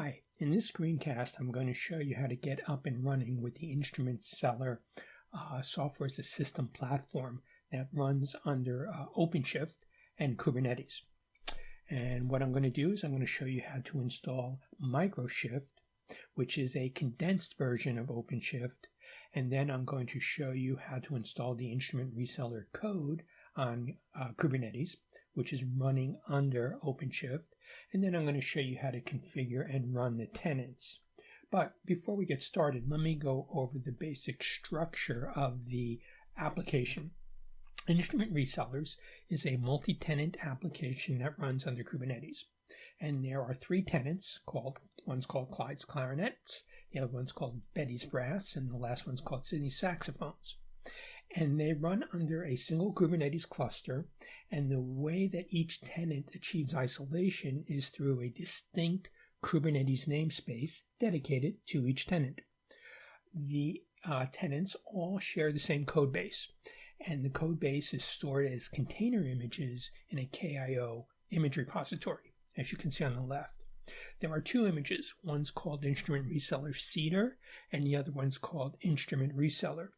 Hi, in this screencast I'm going to show you how to get up and running with the Instrument Seller uh, software as a system platform that runs under uh, OpenShift and Kubernetes. And what I'm going to do is I'm going to show you how to install Microshift, which is a condensed version of OpenShift, and then I'm going to show you how to install the Instrument Reseller code on uh, Kubernetes, which is running under OpenShift, and then I'm going to show you how to configure and run the tenants. But before we get started, let me go over the basic structure of the application. Instrument Resellers is a multi-tenant application that runs under Kubernetes. And there are three tenants called, one's called Clyde's Clarinets, the other one's called Betty's Brass, and the last one's called Sydney Saxophones and they run under a single Kubernetes cluster. And the way that each tenant achieves isolation is through a distinct Kubernetes namespace dedicated to each tenant. The uh, tenants all share the same code base, and the code base is stored as container images in a Quay.io image repository, as you can see on the left. There are two images. One's called Instrument Reseller Seeder, and the other one's called Instrument Reseller.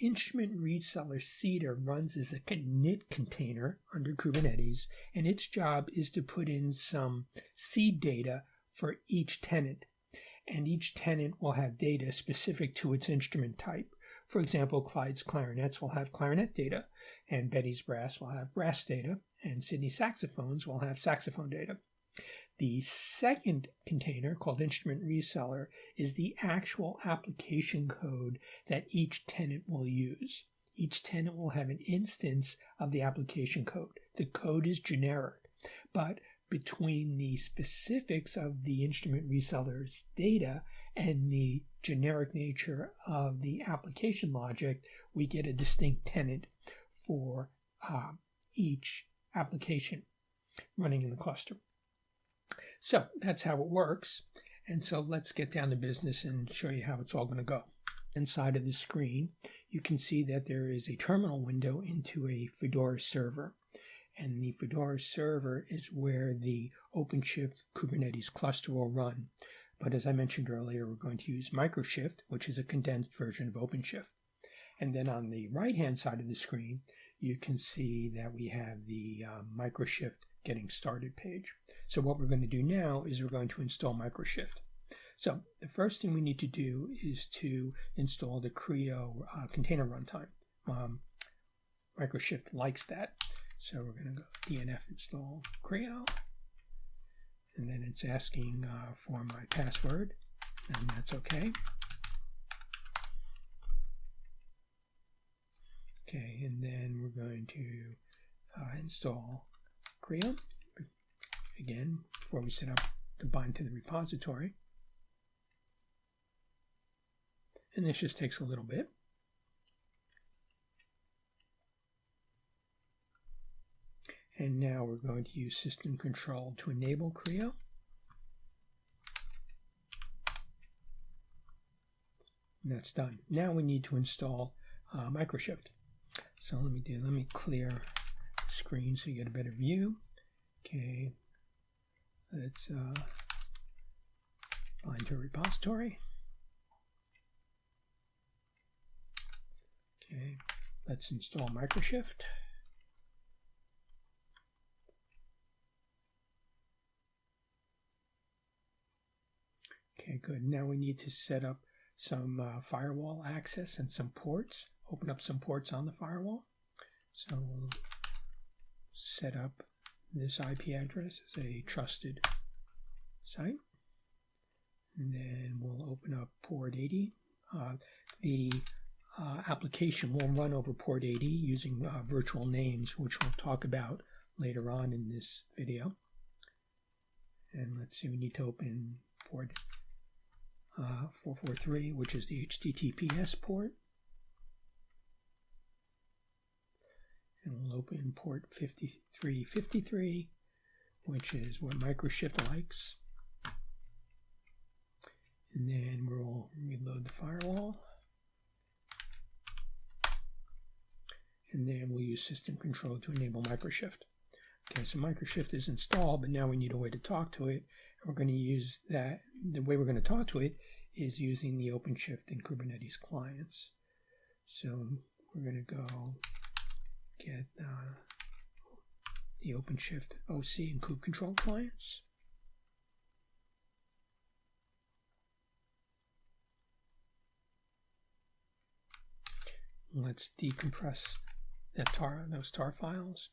Instrument Reseller Seeder runs as an init container under Kubernetes, and its job is to put in some seed data for each tenant. And each tenant will have data specific to its instrument type. For example, Clyde's clarinets will have clarinet data, and Betty's brass will have brass data, and Sydney saxophones will have saxophone data. The second container, called Instrument Reseller, is the actual application code that each tenant will use. Each tenant will have an instance of the application code. The code is generic, but between the specifics of the instrument reseller's data and the generic nature of the application logic, we get a distinct tenant for uh, each application running in the cluster. So that's how it works. And so let's get down to business and show you how it's all going to go. Inside of the screen, you can see that there is a terminal window into a Fedora server. And the Fedora server is where the OpenShift Kubernetes cluster will run. But as I mentioned earlier, we're going to use Microshift, which is a condensed version of OpenShift. And then on the right hand side of the screen, you can see that we have the uh, Microshift getting started page. So what we're going to do now is we're going to install Microshift. So the first thing we need to do is to install the CRI-O uh, container runtime. Um, Microshift likes that. So we're going to go dnf install CRI-O. And then it's asking uh, for my password, and that's okay. Okay, and then we're going to uh, install CRI-O. Again, before we set up to bind to the repository. And this just takes a little bit. And now we're going to use system control to enable CRI-O. And that's done. Now we need to install uh, Microshift. So let me do, let me clear screen so you get a better view. Okay, let's uh, find your repository. Okay, let's install Microshift. Okay, good. Now we need to set up some uh, firewall access and some ports. Open up some ports on the firewall. So we'll set up this IP address as a trusted site. And then we'll open up port 80. Uh, the uh, application will run over port 80 using uh, virtual names, which we'll talk about later on in this video. And let's see, we need to open port uh, 443, which is the HTTPS port. And we'll open port 5353, which is what Microshift likes. And then we'll reload the firewall. And then we'll use system control to enable Microshift. Okay, so Microshift is installed, but now we need a way to talk to it. We're going to use that. The way we're going to talk to it is using the OpenShift and Kubernetes clients. So we're going to go get uh, the OpenShift OC and kube control clients. Let's decompress that tar, those tar files.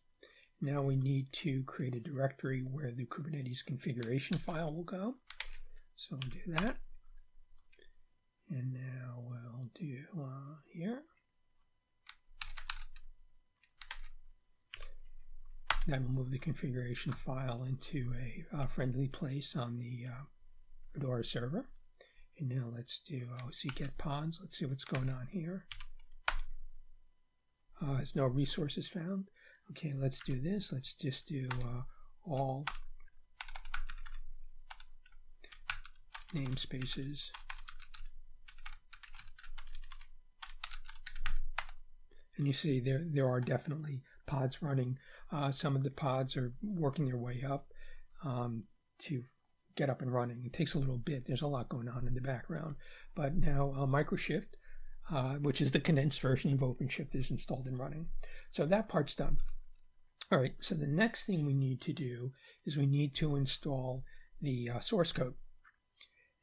Now we need to create a directory where the Kubernetes configuration file will go. So we'll do that. And now we'll do uh, here. That will move the configuration file into a uh, friendly place on the uh, Fedora server. And now let's do OC get pods. Let's see what's going on here. Uh, there's no resources found. Okay, let's do this. Let's just do uh, all namespaces. And you see there there are definitely pods running. Uh, some of the pods are working their way up um, to get up and running. It takes a little bit. There's a lot going on in the background. But now uh, Microshift, uh, which is the condensed version of OpenShift, is installed and running. So that part's done. All right, so the next thing we need to do is we need to install the uh, source code.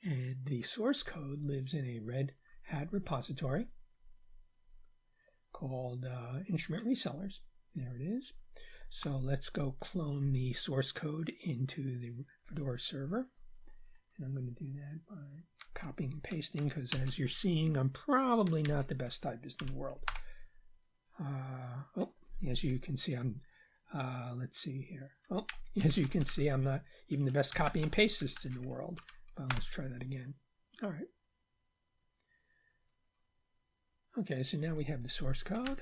And the source code lives in a Red Hat repository called uh, Instrument Resellers. There it is. So let's go clone the source code into the Fedora server. And I'm going to do that by copying and pasting because as you're seeing, I'm probably not the best typist in the world. Uh, oh, as you can see, I'm uh, let's see here. Well, as you can see, I'm not even the best copy and pastist in the world. But let's try that again. All right. Okay, so now we have the source code.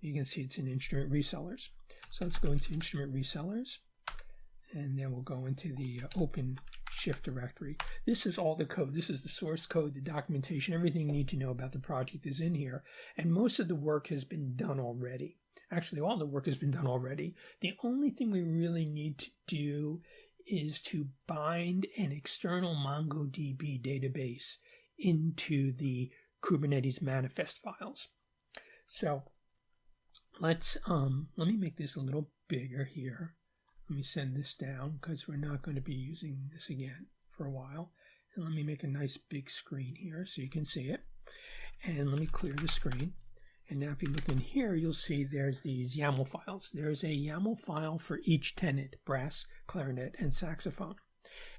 You can see it's in instrument resellers. So let's go into instrument resellers, and then we'll go into the uh, open shift directory. This is all the code. This is the source code, the documentation, everything you need to know about the project is in here. And most of the work has been done already. Actually, all the work has been done already. The only thing we really need to do is to bind an external MongoDB database into the Kubernetes manifest files. So let's um let me make this a little bigger here. Let me send this down because we're not going to be using this again for a while. And let me make a nice big screen here so you can see it. And let me clear the screen. And now if you look in here, you'll see there's these YAML files. There's a YAML file for each tenant, brass, clarinet, and saxophone.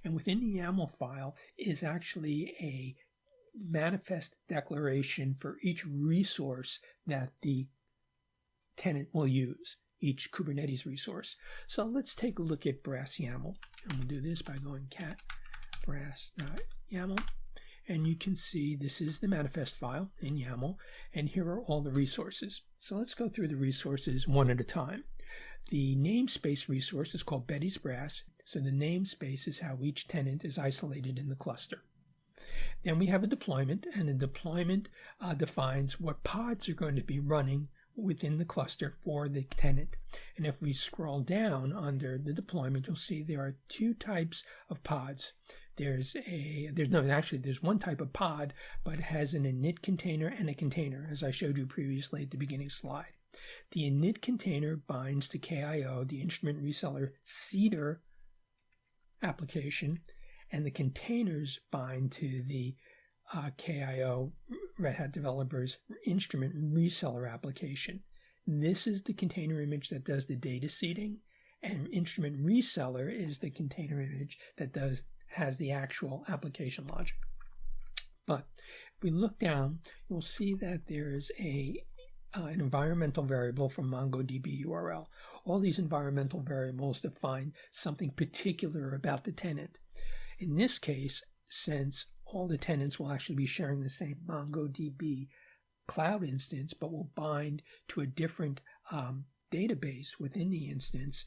And within the YAML file is actually a manifest declaration for each resource that the tenant will use, each Kubernetes resource. So let's take a look at brass YAML. And we'll do this by going cat brass.yaml and you can see this is the manifest file in YAML, and here are all the resources. So let's go through the resources one at a time. The namespace resource is called Betty's Brass, so the namespace is how each tenant is isolated in the cluster. Then we have a deployment, and a deployment uh, defines what pods are going to be running within the cluster for the tenant. And if we scroll down under the deployment, you'll see there are two types of pods. There's a, there's no, actually, there's one type of pod, but it has an init container and a container, as I showed you previously at the beginning slide. The init container binds to Quay.io, the instrument reseller Seeder application, and the containers bind to the uh, Quay.io Red Hat developers instrument reseller application. This is the container image that does the data seeding, and instrument reseller is the container image that does has the actual application logic. But if we look down, you'll see that there is a uh, an environmental variable from MongoDB URL. All these environmental variables define something particular about the tenant. In this case, since all the tenants will actually be sharing the same MongoDB cloud instance, but will bind to a different um, database within the instance,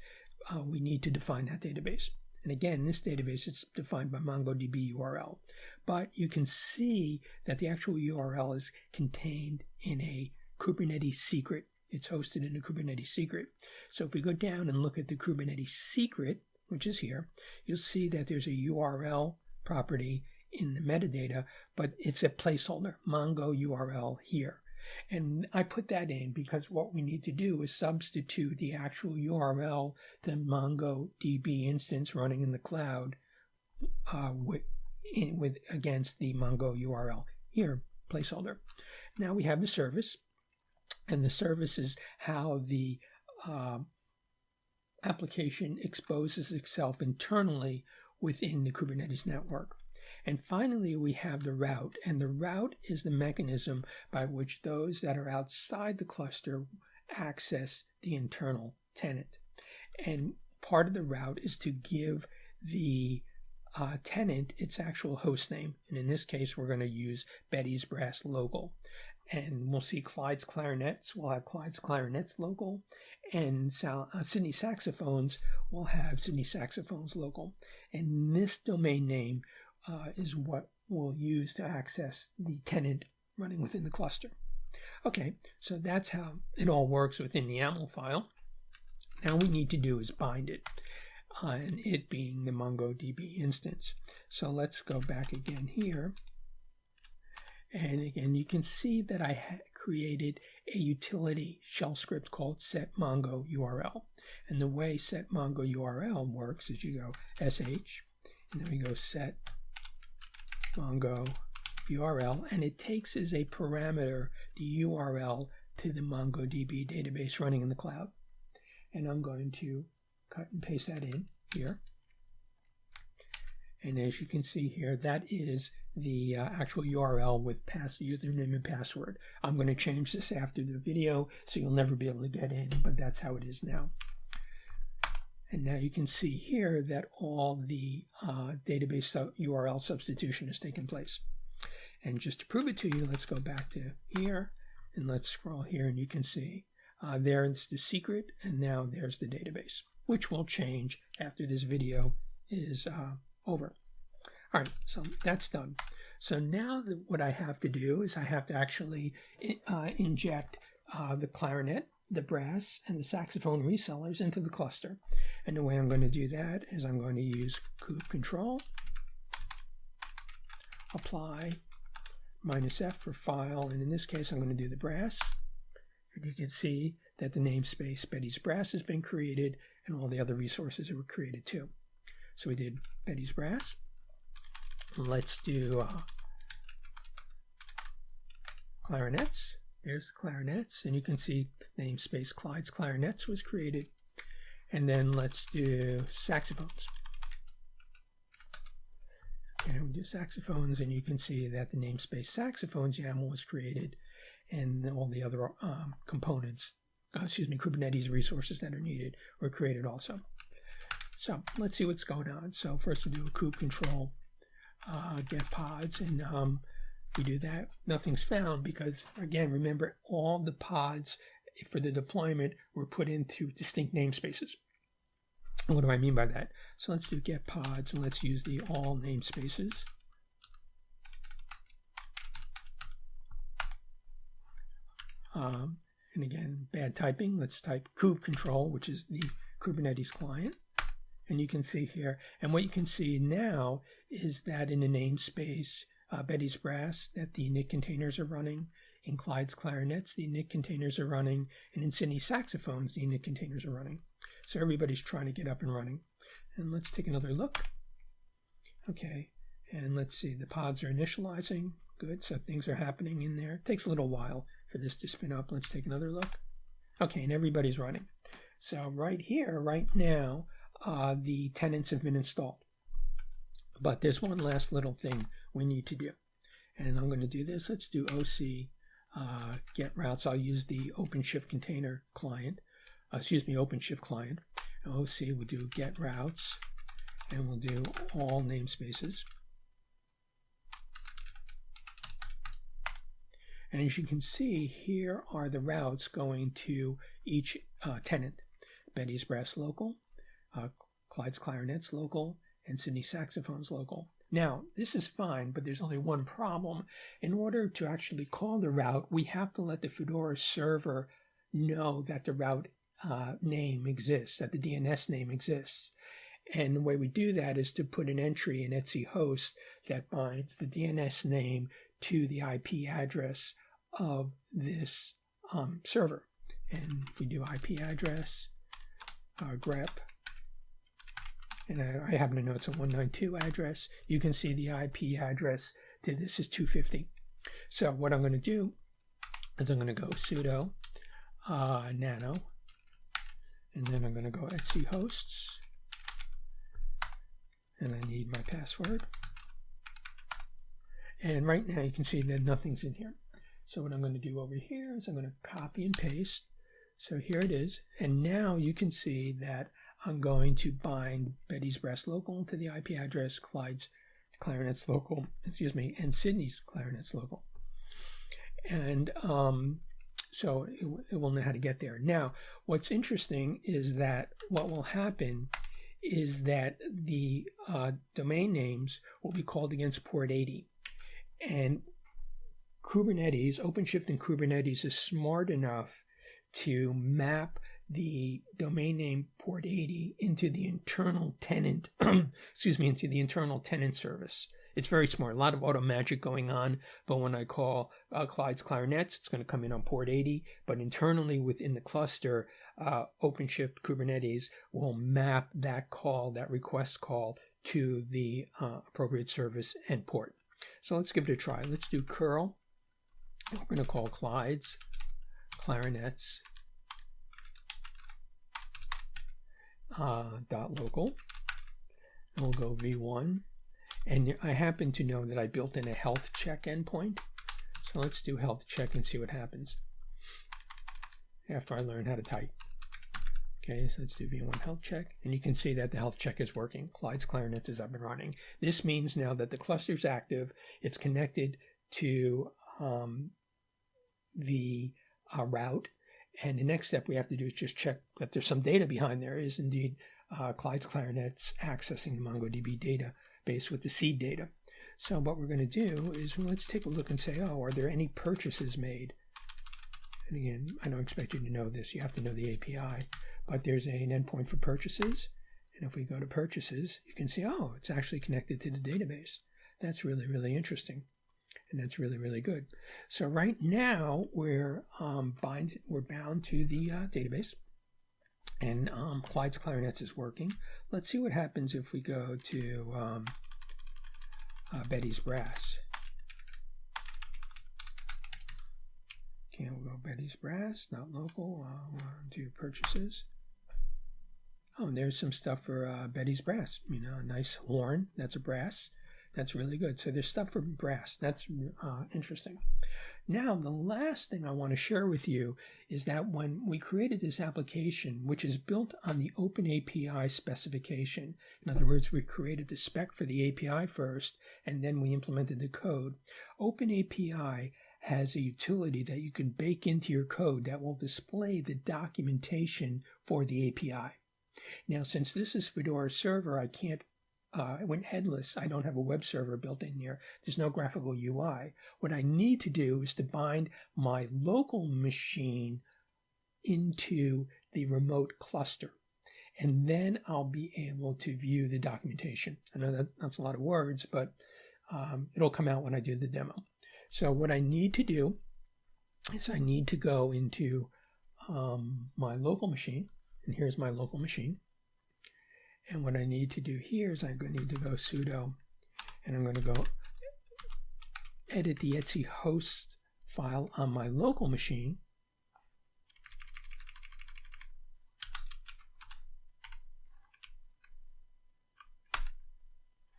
uh, we need to define that database. And again, this database is defined by MongoDB URL. But you can see that the actual URL is contained in a Kubernetes secret It's hosted in a Kubernetes secret. So if we go down and look at the Kubernetes secret, which is here, you'll see that there's a URL property in the metadata, but it's a placeholder, Mongo URL here. And I put that in because what we need to do is substitute the actual URL to MongoDB instance running in the cloud uh, with, in, with against the Mongo URL here placeholder. Now we have the service, and the service is how the uh, application exposes itself internally within the Kubernetes network. And finally, we have the route, and the route is the mechanism by which those that are outside the cluster access the internal tenant. And part of the route is to give the uh, tenant its actual host name. And in this case, we're going to use Betty's Brass local. And we'll see Clyde's Clarinets will have Clyde's Clarinets local, and Sal- uh, Sydney Saxophones will have Sydney Saxophones local. And this domain name uh, is what we'll use to access the tenant running within the cluster. Okay, so that's how it all works within the YAML file. Now we need to do is bind it, uh, and it being the MongoDB instance. So let's go back again here. And again, you can see that I created a utility shell script called setMongoURL. And the way setMongoURL works is you go sh, and then we go set mongo URL, and it takes as a parameter the URL to the MongoDB database running in the cloud. And I'm going to cut and paste that in here. And as you can see here, that is the uh, actual URL with pass username and password. I'm going to change this after the video, so you'll never be able to get in, but that's how it is now. And now you can see here that all the uh, database URL substitution has taken place. And just to prove it to you, let's go back to here and let's scroll here and you can see uh, there's the secret and now there's the database, which will change after this video is uh, over. All right, so that's done. So now what I have to do is I have to actually uh, inject uh, the clarinet the brass and the saxophone resellers into the cluster. And the way I'm going to do that is I'm going to use kube control, apply minus F for file, and in this case I'm going to do the brass. And you can see that the namespace Betty's Brass has been created and all the other resources were created too. So we did Betty's Brass. Let's do uh, clarinets. There's the clarinets, and you can see namespace Clyde's Clarinets was created. And then let's do saxophones. Okay, we do saxophones, and you can see that the namespace saxophones YAML was created, and all the other um, components, uh, excuse me, Kubernetes resources that are needed were created also. So let's see what's going on. So first we do a kube control, uh, get pods, and um, we do that, nothing's found because, again, remember all the pods for the deployment were put into distinct namespaces. And what do I mean by that? So let's do get pods and let's use the all namespaces. Um, and again, bad typing. Let's type kube control, which is the Kubernetes client. And you can see here, and what you can see now is that in the namespace, uh, Betty's Brass that the init containers are running, in Clyde's Clarinets the init containers are running, and in Sydney Saxophones the init containers are running. So everybody's trying to get up and running. And let's take another look. Okay, and let's see, the pods are initializing. Good, so things are happening in there. It takes a little while for this to spin up. Let's take another look. Okay, and everybody's running. So right here, right now, uh, the tenants have been installed. But there's one last little thing we need to do. And I'm going to do this. Let's do OC uh, get routes. I'll use the OpenShift container client, uh, excuse me, OpenShift client. OC will do get routes, and we'll do all namespaces. And as you can see, here are the routes going to each uh, tenant. Betty's Brass local, uh, Clyde's Clarinets local, and Sydney Saxophones local. Now, this is fine, but there's only one problem. In order to actually call the route, we have to let the Fedora server know that the route uh, name exists, that the DNS name exists. And the way we do that is to put an entry in etc host that binds the DNS name to the IP address of this um, server. And we do IP address, uh, grep, and I, I happen to know it's a 192 address, you can see the IP address to this is 250. So what I'm going to do is I'm going to go sudo uh, nano, and then I'm going to go etc hosts, and I need my password. And right now you can see that nothing's in here. So what I'm going to do over here is I'm going to copy and paste. So here it is. And now you can see that I'm going to bind Betty's Brass local to the IP address, Clyde's clarinets local, excuse me, and Sydney's clarinets local. And um, so it, it will know how to get there. Now, what's interesting is that what will happen is that the uh, domain names will be called against port 80. And Kubernetes, OpenShift and Kubernetes is smart enough to map the domain name port 80 into the internal tenant, excuse me, into the internal tenant service. It's very smart. A lot of auto magic going on. But when I call uh, Clyde's Clarinets, it's going to come in on port 80. But internally within the cluster, uh, OpenShift Kubernetes will map that call, that request call, to the uh, appropriate service and port. So let's give it a try. Let's do curl. We're going to call Clyde's Clarinets uh, dot local. And we'll go v1 and I happen to know that I built in a health check endpoint. So let's do health check and see what happens after I learn how to type. Okay, so let's do v1 health check. And you can see that the health check is working. Clyde's Clarinets is up and running. This means now that the cluster is active. It's connected to um, the uh, route. And the next step we have to do is just check that there's some data behind there. Is indeed uh, Clyde's Clarinets accessing the MongoDB database with the seed data. So what we're going to do is let's take a look and say, oh, are there any purchases made? And again, I don't expect you to know this. You have to know the API. But there's an endpoint for purchases. And if we go to purchases, you can see, oh, it's actually connected to the database. That's really, really interesting. And that's really, really good. So right now we're um, bind, we're bound to the uh, database. And um, Clyde's Clarinets is working. Let's see what happens if we go to um, uh, Betty's Brass. Okay, we'll go Betty's Brass, not local. Uh, do purchases. Oh, and there's some stuff for uh, Betty's Brass. You know, a nice horn. That's a brass. That's really good. So there's stuff for brass. That's uh, interesting. Now, the last thing I want to share with you is that when we created this application, which is built on the OpenAPI specification, in other words, we created the spec for the API first, and then we implemented the code. OpenAPI has a utility that you can bake into your code that will display the documentation for the API. Now, since this is Fedora Server, I can't uh, I went headless. I don't have a web server built in here. There's no graphical UI. What I need to do is to bind my local machine into the remote cluster. And then I'll be able to view the documentation. I know that, that's a lot of words, but um, it'll come out when I do the demo. So what I need to do is I need to go into um, my local machine. And here's my local machine. And what I need to do here is I'm going to need to go sudo, and I'm going to go edit the Etsy host file on my local machine.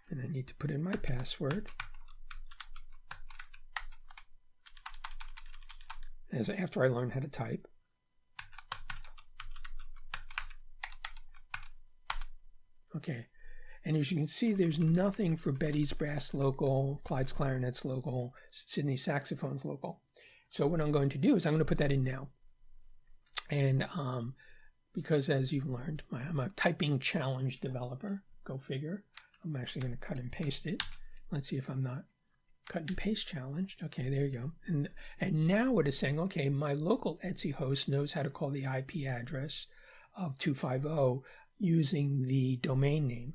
And I need to put in my password. As after I learn how to type. Okay. And as you can see, there's nothing for Betty's Brass local, Clyde's Clarinets local, Sydney Saxophones local. So what I'm going to do is I'm going to put that in now. And um, because as you've learned, I'm a typing challenge developer, go figure. I'm actually going to cut and paste it. Let's see if I'm not cut and paste challenged. Okay, there you go. And, and now it is saying, okay, my local Etsy host knows how to call the IP address of 250 using the domain name.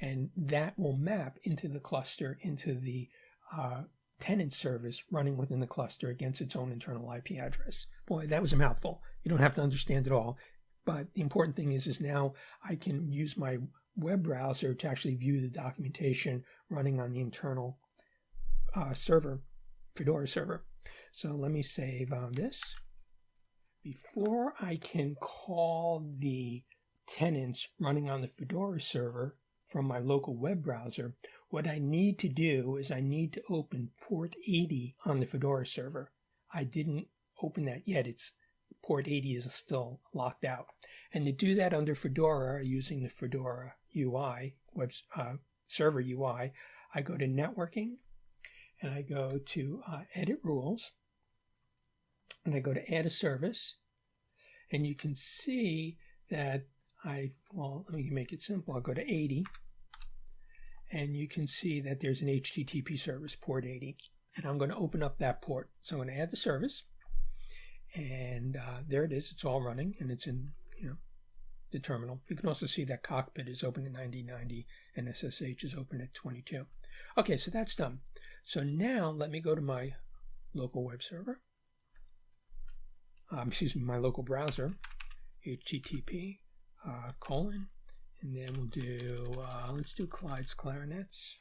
And that will map into the cluster, into the uh, tenant service running within the cluster against its own internal IP address. Boy, that was a mouthful. You don't have to understand it all. But the important thing is, is now I can use my web browser to actually view the documentation running on the internal uh, server, Fedora server. So let me save on this. Before I can call the tenants running on the Fedora server from my local web browser, what I need to do is I need to open port 80 on the Fedora server. I didn't open that yet. It's port 80 is still locked out. And to do that under Fedora using the Fedora UI, web uh, server UI, I go to networking and I go to uh, edit rules and I go to add a service and you can see that I, well, let me make it simple. I'll go to 80 and you can see that there's an HTTP service, port 80. And I'm going to open up that port. So I'm going to add the service and uh, there it is. It's all running and it's in, you know, the terminal. You can also see that cockpit is open at 9090 and SSH is open at 22. Okay, so that's done. So now let me go to my local web server. Um, excuse me, my local browser, HTTP uh, colon, and then we'll do, uh, let's do Clyde's Clarinets.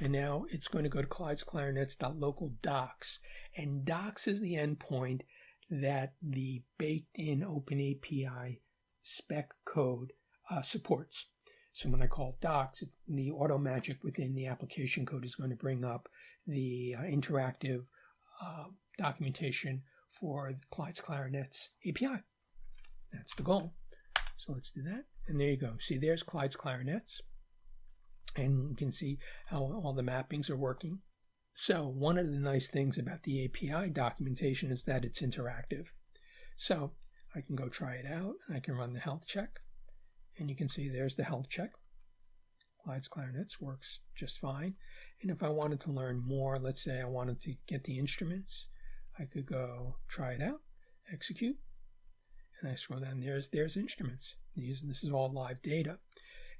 And now it's going to go to Clyde's Clarinets.local docs. And docs is the endpoint that the baked-in OpenAPI spec code uh, supports. So when I call docs, the auto magic within the application code is going to bring up the uh, interactive uh, documentation for Clyde's Clarinets API. That's the goal. So let's do that. And there you go. See, there's Clyde's Clarinets. And you can see how all the mappings are working. So one of the nice things about the API documentation is that it's interactive. So I can go try it out and I can run the health check. And you can see there's the health check. Clyde's Clarinets works just fine. And if I wanted to learn more, let's say I wanted to get the instruments, I could go try it out, execute, and I scroll down. There's there's instruments. These this is all live data.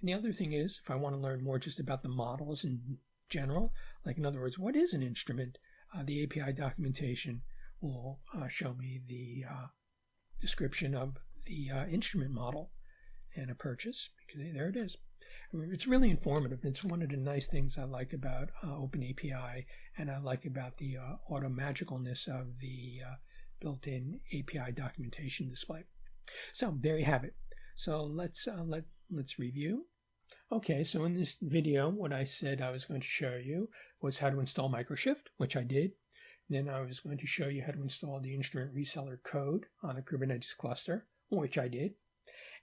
And the other thing is, if I want to learn more just about the models in general, like in other words, what is an instrument? Uh, the API documentation will uh, show me the uh, description of the uh, instrument model and a purchase. Because there it is. It's really informative. It's one of the nice things I like about uh, OpenAPI, and I like about the uh, auto magicalness of the built-in API documentation display. So there you have it. So let's uh, let let's review. Okay, so in this video, what I said I was going to show you was how to install Microshift, which I did. Then I was going to show you how to install the instrument reseller code on a Kubernetes cluster, which I did.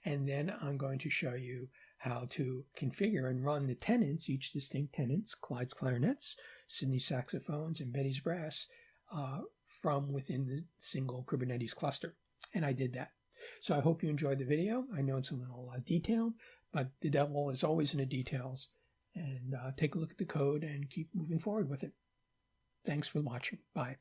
And then I'm going to show you how to configure and run the tenants, each distinct tenants, Clyde's clarinets, Sydney saxophones, and Betty's brass, uh, from within the single Kubernetes cluster. And I did that. So I hope you enjoyed the video. I know it's a little of detail, but the devil is always in the details. And uh, take a look at the code and keep moving forward with it. Thanks for watching. Bye.